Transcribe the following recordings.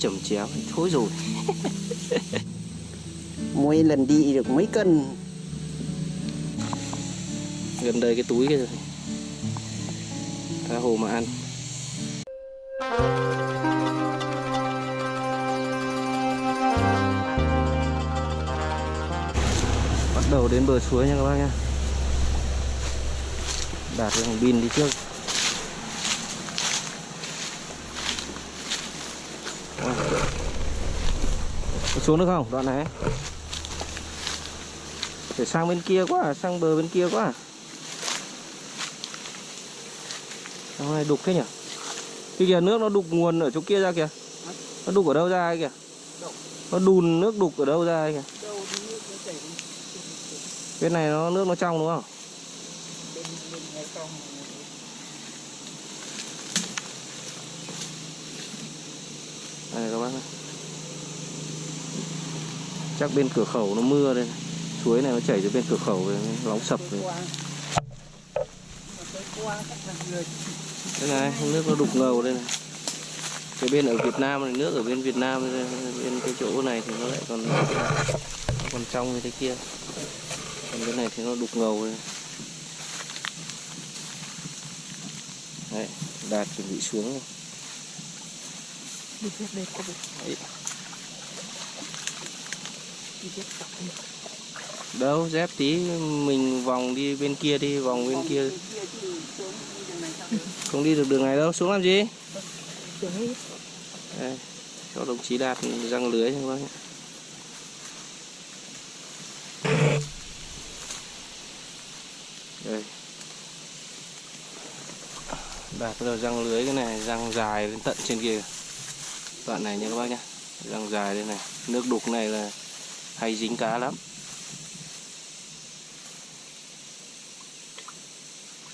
chầm chéo thôi rồi. Mỗi lần đi được mấy cân? Gần đây cái túi kia rồi. Tha hồ mà ăn. Bắt đầu đến bờ suối nha các bác nha đạt cái thằng pin đi trước Có xuống được không? Đoạn này. Phải sang bên kia quá à, sang bờ bên kia quá. À. Hôm nay đục thế nhỉ? Cái kìa nước nó đục nguồn ở chỗ kia ra kìa. Nó đục ở đâu ra kìa? Nó đùn nước đục ở đâu ra kìa? Bên này nó nước nó trong đúng không Đây các bác này. Chắc bên cửa khẩu nó mưa đây. Suối này nó chảy từ bên cửa khẩu về nóng sập rồi. Đây này, nước nó đục ngầu đây này. Cái bên ở Việt Nam này, nước ở bên Việt Nam đây, bên cái chỗ này thì nó lại còn nó còn trong như thế kia. Còn cái này thì nó đục ngầu đây. Đấy, đạt chuẩn bị xuống Đấy. Đâu dép tí mình vòng đi bên kia đi vòng bên kia. Không đi được đường này đâu xuống làm gì? Đây, cho đồng chí đạt răng lưới cho các bác nhé. đây. Đạt bắt đầu răng lưới cái này răng dài lên tận trên kia. Đoạn này nha các bác nhá răng dài đây này. Nước đục này là hay dính cá lắm.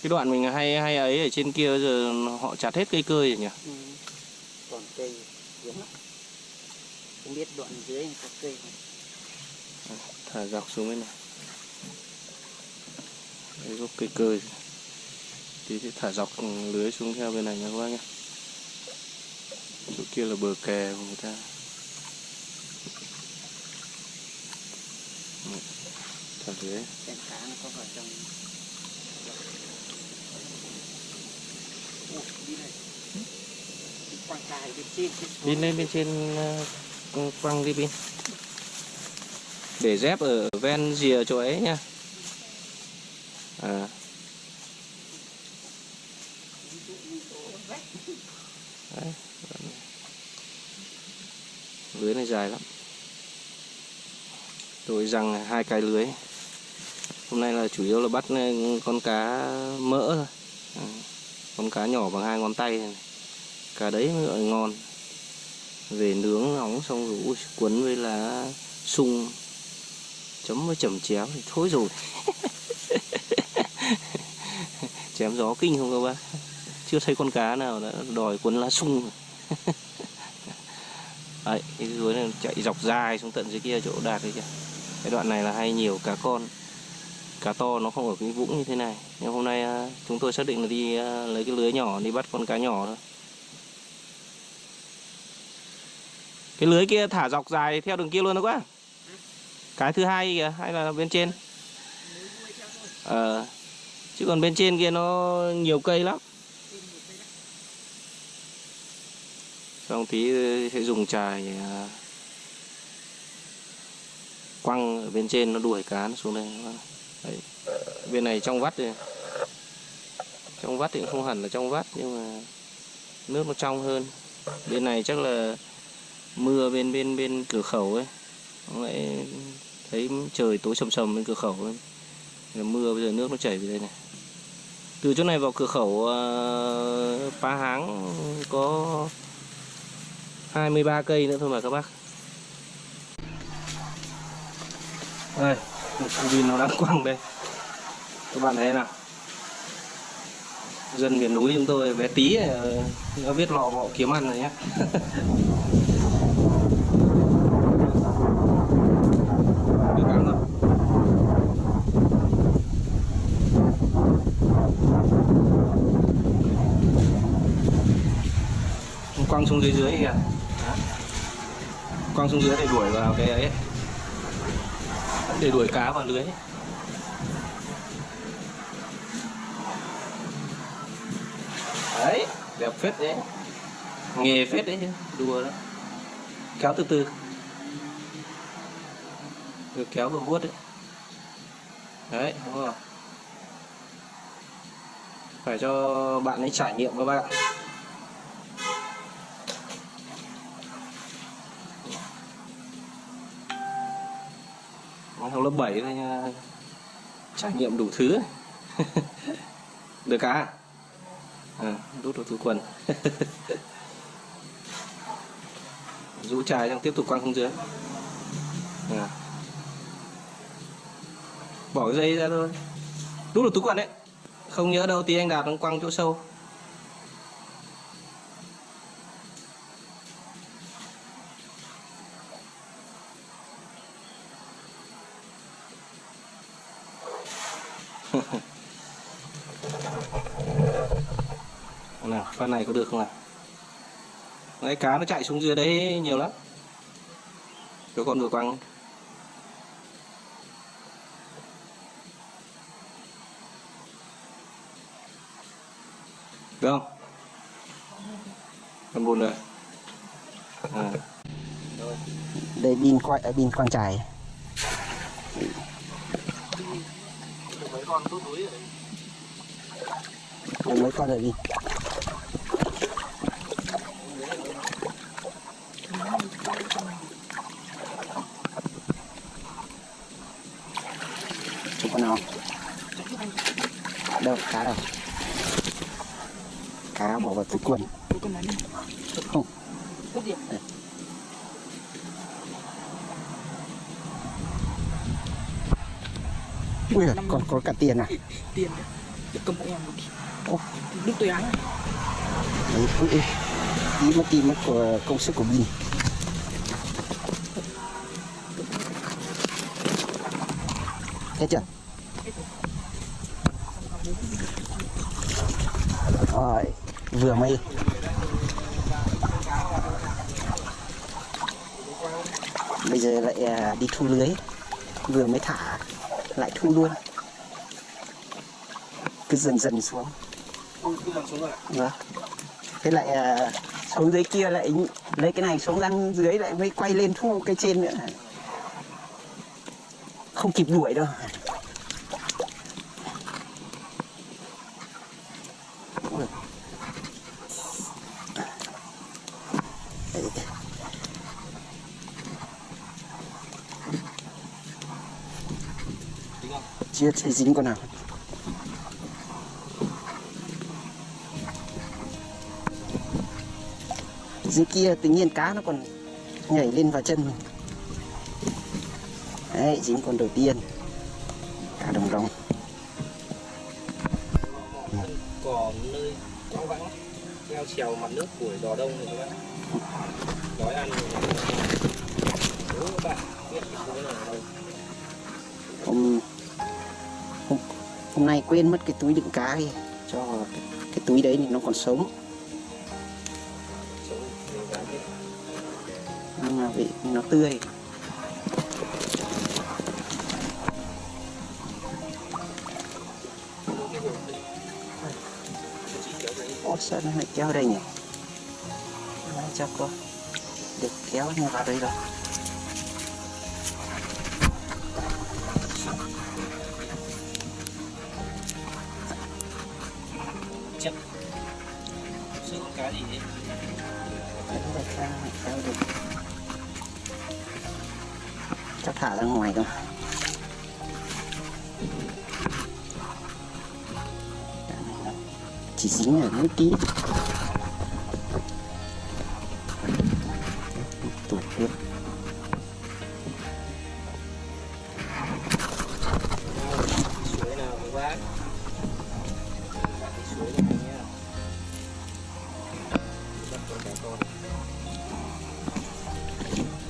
Cái đoạn mình hay hay ấy ở trên kia giờ họ chặt hết cây cơi rồi nhỉ? Ừ. còn cây giống lắm. Không biết đoạn dưới có cây không? Thả dọc xuống bên này. Đấy gốc cây cơi tí thì thả dọc lưới xuống theo bên này nha các bác nhé. Chỗ kia là bờ kè của người ta cá nó có vào trong Ủa, đi này quăng cài bên trên lên bên trên ờ, quăng đi pin để dép ở ven rìa chỗ ấy nha à. Đấy, lưới này dài lắm. Tôi rằng hai cái lưới hôm nay là chủ yếu là bắt ừ, con cá mỡ thôi. À, con cá nhỏ bằng hai ngón tay này. cá đấy mới gọi ngon. Về nướng nóng xong rồi ui, cuốn với lá sung. Chấm với chẩm chéo thì thôi rồi. Chém gió kinh không các bác? Chưa thấy con cá nào đã đòi cuốn lá sung. Đấy cái dưới này chạy dọc dài xuống tận dưới kia chỗ đạt đấy kìa. Cái đoạn này là hay nhiều cá con cá to nó không ở cái vũng như thế này. Nhưng hôm nay à, chúng tôi xác định là đi à, lấy cái lưới nhỏ đi bắt con cá nhỏ thôi. Cái lưới kia thả dọc dài theo đường kia luôn đó quá. Cái thứ hai kìa, hay là bên trên? Ờ chứ còn bên trên kia nó nhiều cây lắm. Xong tí ờ, sẽ dùng chài à, quăng ở bên trên, nó đuổi cá nó xuống đây. Đấy. bên này trong vắt thì trong vắt thì cũng không hẳn là trong vắt nhưng mà nước nó trong hơn. Bên này chắc là mưa bên bên bên cửa khẩu ấy. Nó lại thấy trời tối sầm sầm bên cửa khẩu ấy. Là mưa bây giờ nước nó chảy về đây này. Từ chỗ này vào cửa khẩu ờ, uh, Pá Háng có 23 cây nữa thôi mà các bác. Đây một con pin nó đang quăng đây. Các bạn thấy nào? Dân miền núi chúng tôi bé tí ờ, nó biết lò họ kiếm ăn rồi nhé quăng xuống dưới dưới kìa. Quăng xuống dưới để đuổi vào cái ấy để đuổi cá vào lưới. Đấy, đẹp phết đấy. Nghề phết đấy chứ, đùa đó kéo từ từ. Được kéo vừa vuốt đấy. Đấy, đúng không? Phải cho bạn ấy trải nghiệm các bạn. Học lớp 7 thôi nha. Trải nghiệm đủ thứ được cá à? Ờ, à, đút vào túi quần. Rũ chài xong tiếp tục quăng xuống dưới. À. bỏ cái dây ra thôi. Đút vào túi quần đấy. Không nhớ đâu tí anh đạt nó quăng chỗ sâu. Nào pha này có được không à? đấy, cá nó chạy xuống dưới đấy nhiều lắm. Cho con vừa quăng. Được không? Con buồn rồi à. đây pin quay ở pin quang trải. Mấy con túi túi đây mấy con ở pin Chụp con nào đâu cá đâu cá bỏ vào túi quần Tôi còn nói đi không Tốt điểm ui giời, còn có cả tiền à? Tiền đấy cầm bộ em một Ô. Đức tôi áng đấy ui. tí mất tí mất của công sức của mình. Hết chưa? Rồi vừa mới. Bây giờ lại à, đi thu lưới. Vừa mới thả lại thu luôn cứ dần dần xuống. Vâng. Thế lại à, xuống dưới kia lại lấy cái này xuống răng dưới lại mới quay lên thu cái trên nữa. Không kịp đuổi đâu. Chưa thấy dính con nào dưới kia tự nhiên cá nó còn nhảy lên vào chân mình. Đấy dính con đầu tiên. Cá đồng đồng. Còn nơi quang vắng leo trèo mặt nước của giò đông này các bạn đói ăn các bạn biết ở đâu hôm, hôm hôm nay quên mất cái túi đựng cá đi. Cho cái, cái túi đấy thì nó còn sống. Nó tươi. Cái Ủa sao nó lại kéo đây nhỉ? Nói cho cô. Được kéo như vào đây rồi. Chất sự con cá gì Đấy, rồi, kéo, kéo được. Cho thả ra ngoài không Chỉ dính ở mấy tí Tụt tiếp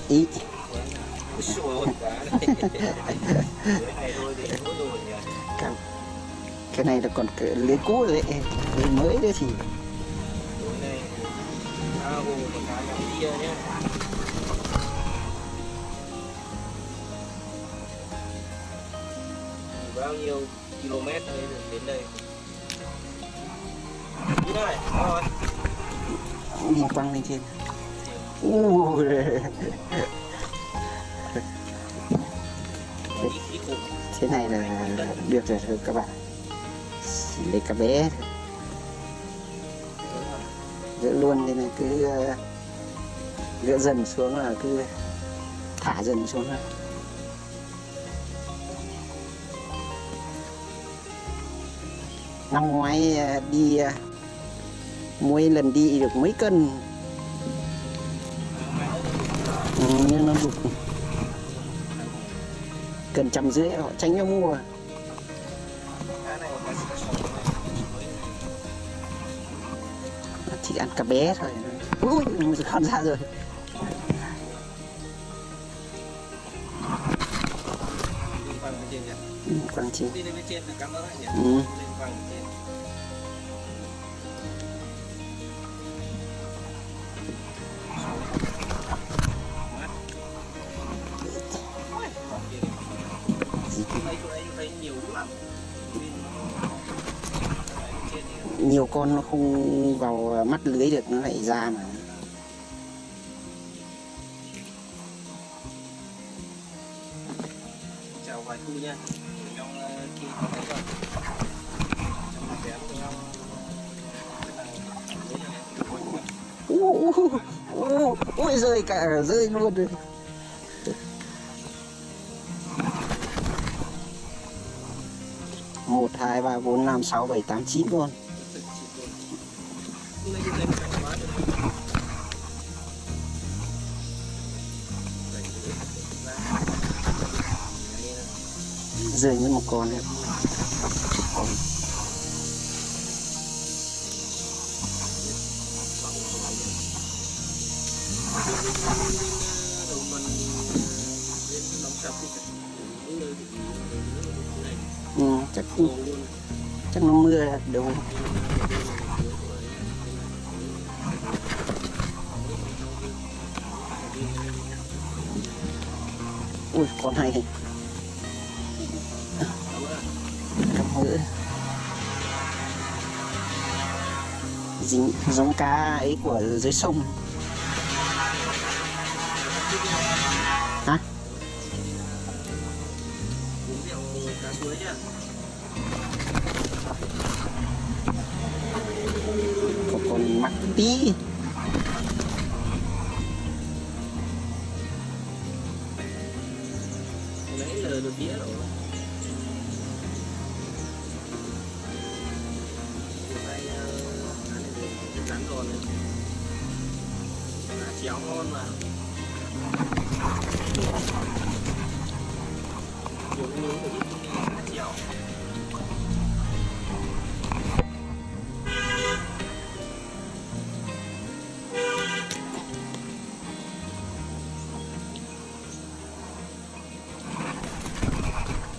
Ý cái, cái này là còn cái lưới cũ rồi đấy lưới mới đấy thì bao nhiêu km đấy đến đây này, rồi. một quăng lên trên. Ui. Này là được rồi thôi các bạn. Để cả bé giữ luôn nên này, cứ ờ, giữ gỡ dần xuống là cứ thả dần xuống thôi. Năm ngoái ờ, đi ờ, mỗi lần đi được mấy cân? Ừ, Nhưng nó đục cần trăm rưỡi họ tránh nhau mua. Cá chỉ ăn cá bé thôi. Ui con ra rồi. Đi trên ừ, quang chi. Trên ừ. Nhiều con nó không vào mắt lưới được nó lại ra mà. Chào vài thu nha. Trong ờ, kia có trong bé của ông ú, ú, ui rơi cả rơi luôn rồi. Một hai ba bốn năm sáu bảy tám chín con rơi mất một con em. Ừ, chắc chắc nó mưa là đúng ui con này giống cá ấy của dưới sông. Hả? Có con mắc tí.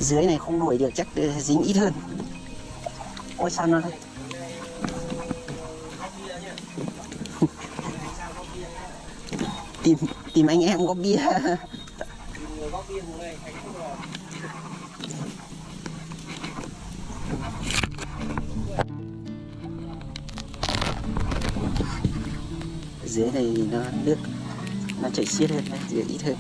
Dưới này không đuổi được chắc ờ, dính ít hơn. Ôi sao nó tìm tìm anh em có bia. Dưới này nó nước nó chảy xiết hơn đấy, dưới ít hơn.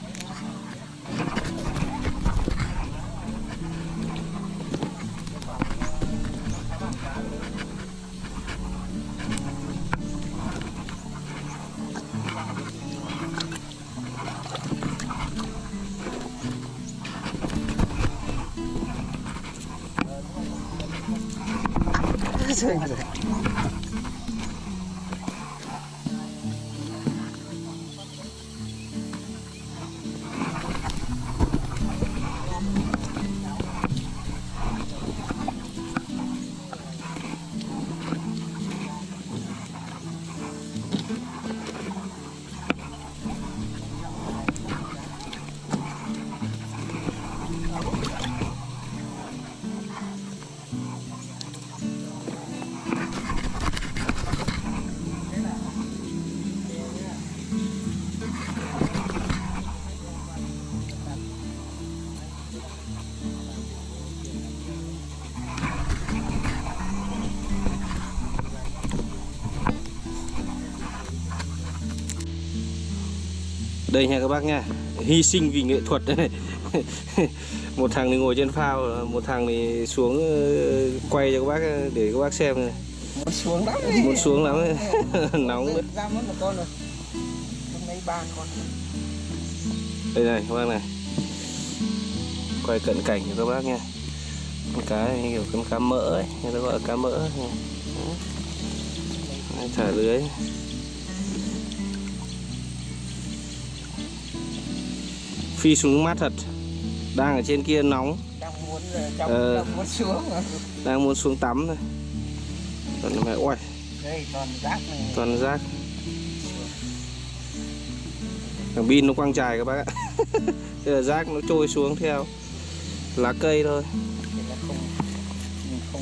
Rơi đây nha các bác nha. Hy sinh vì nghệ thuật. Đây này một thằng thì ngồi trên phao một thằng thì xuống ờ, quay cho các bác để các bác xem này. muốn xuống lắm muốn xuống lắm ấy. nóng đấy ra mất một con rồi. Hôm nay ba con đây này các bác này. Quay cận cảnh cho các bác nha. Con cá này kiểu con cá mỡ ấy. Người ta gọi là cá mỡ. Đấy, thả lưới phi xuống mát thật. Đang ở trên kia nóng. Đang muốn ờ, trong Ờ. đang muốn xuống. Đang muốn xuống tắm thôi. Còn mẹ ôi. Đây toàn rác này. Toàn rác. Thằng pin nó quăng trài các bác ạ. Thế là rác nó trôi xuống theo lá cây thôi. Không không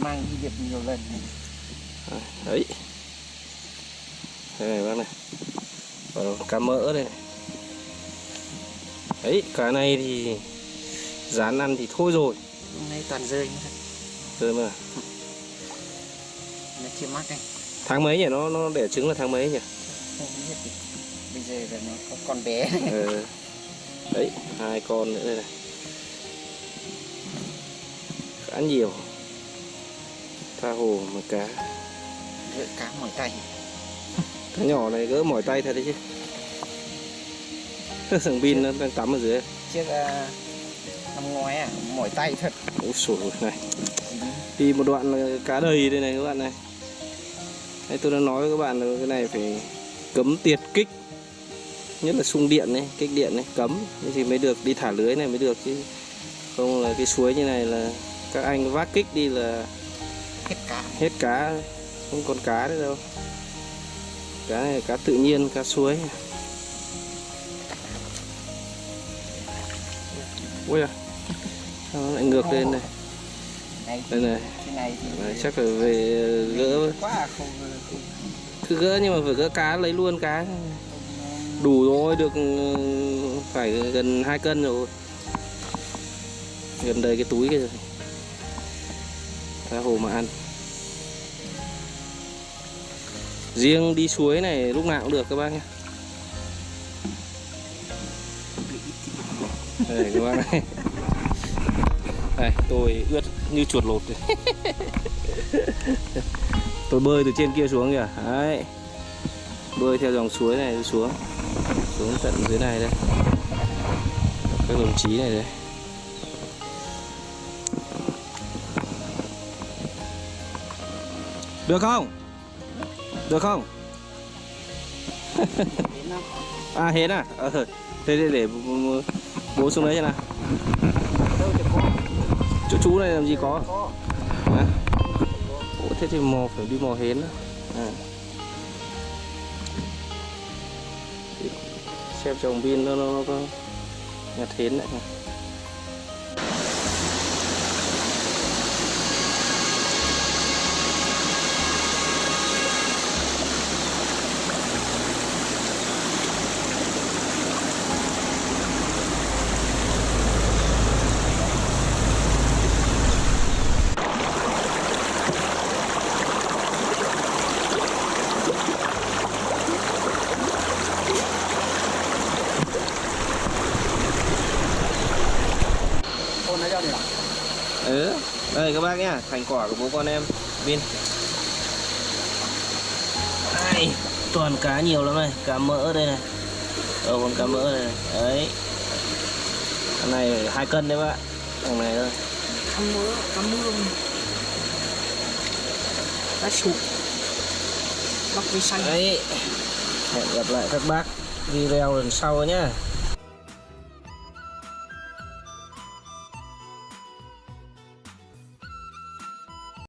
mang đi việc nhiều lần đấy. Đây này bác này. Còn cá mỡ đây đấy cá này thì rán ăn thì thôi rồi. Hôm nay toàn rơi thật rồi mà. Nó chưa mắc này tháng mấy nhỉ? Nó nó đẻ trứng là tháng mấy nhỉ? Không biết bây giờ là nó có con bé ờ. đấy hai con nữa đây này. Khá nhiều. Tha hồ mà cá. Gỡ cá mỏi tay. Cá nhỏ này gỡ mỏi tay thật đấy chứ thằng pin nó đang tắm ở dưới. Trước uh, năm ngoái à mỏi tay thật. Ôi sủi này. Đi một đoạn là cá đầy đây này các bạn này. Đấy, tôi đã nói với các bạn là cái này phải cấm tiệt kích. Nhất là xung điện này kích điện này cấm. Thì mới được đi thả lưới này mới được chứ. Không là cái suối như này là các anh vác kích đi là hết cá. hết cá không còn cá nữa đâu. Cá này cá tự nhiên cá suối ui à sao nó lại ngược lên này? Đây này. Đấy, chắc phải về gỡ quá không không, cứ gỡ nhưng mà phải gỡ cá lấy luôn cá. Đủ rồi được ừ, phải gần 2 cân rồi. Gần đầy cái túi kia rồi. Cá hồ mà ăn. Riêng đi suối này lúc nào cũng được các bác nhé đây các bác này đây tôi ướt như chuột lột tôi bơi từ trên kia xuống kìa. Đấy. Bơi theo dòng suối này xuống. Xuống tận dưới này đây. Các đồng chí này đây. Được không? Được không? À hết à? Ờ thế để, để bố- xuống đấy cho nào chỗ chú này làm gì có à? Ủa, thế thì mò phải đi mò hến đó. À. xem chồng pin nó, nó, nó nhặt hến đấy con ừ. Đây các bác nhá thành quả của bố con em. Pin ai toàn cá nhiều lắm này cá mỡ đây này. Ờ con cá mỡ đây này. Đấy. Con này hai cân đấy bác. Thằng này thôi. Cá mỡ cá mương cá sụp bắp vi xanh đấy. Hẹn gặp lại các bác video lần sau nhá